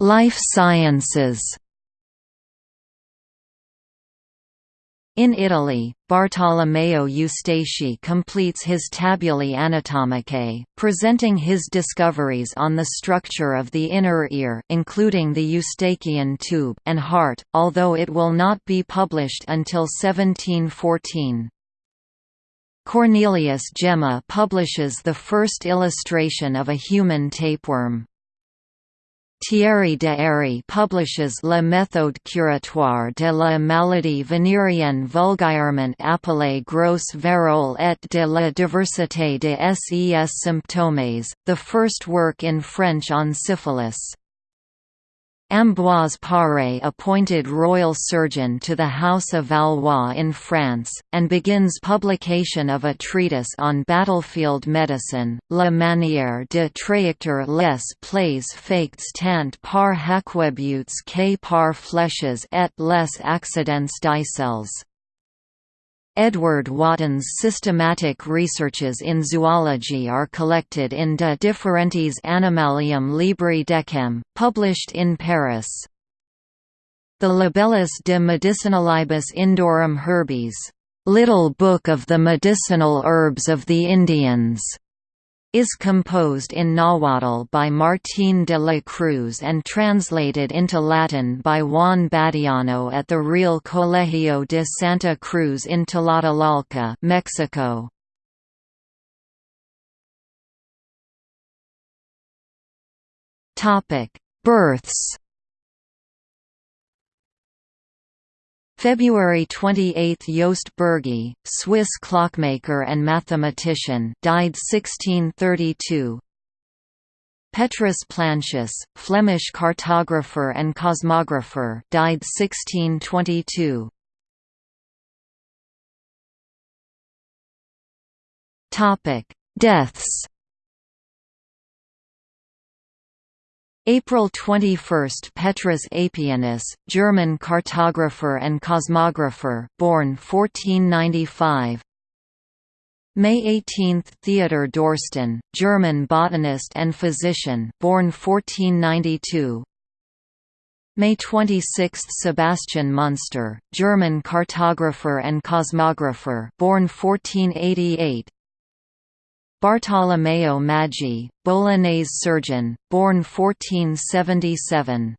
Life sciences In Italy, Bartolomeo Eustachi completes his Tabulae Anatomicae, presenting his discoveries on the structure of the inner ear including the Eustachian tube and heart, although it will not be published until 1714. Cornelius Gemma publishes the first illustration of a human tapeworm. Thierry de Héry publishes La méthode curatoire de la maladie vénérienne vulgairement appelée grosse vérole et de la diversité des ses symptômes, the first work in French on syphilis. Ambroise Paré appointed royal surgeon to the House of Valois in France, and begins publication of a treatise on battlefield medicine, La manière de trajecter les plaies factes tant par haquebutes que par flèches et les accidents d'icelles. Edward Wotton's systematic researches in zoology are collected in De Differentiis Animalium Libri Decem, published in Paris. The Libellus de Medicinalibus Indorum Herbis, Little Book of the Medicinal Herbs of the Indians, is composed in Nahuatl by Martín de la Cruz and translated into Latin by Juan Badiano at the Real Colegio de Santa Cruz in Tlatelolco, Mexico. Births February 28 – Joost Bürgi, Swiss clockmaker and mathematician died 1632 Petrus Plancius, Flemish cartographer and cosmographer died 1622 Deaths April 21 – Petrus Apianus, German cartographer and cosmographer born 1495 May 18 – Theodor Dorsten, German botanist and physician born 1492 May 26 – Sebastian Münster, German cartographer and cosmographer born 1488 Bartolomeo Maggi, Bolognese surgeon, born 1477